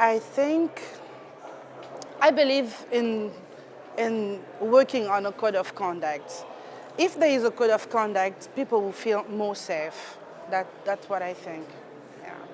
I think, I believe in, in working on a code of conduct. If there is a code of conduct, people will feel more safe. That, that's what I think.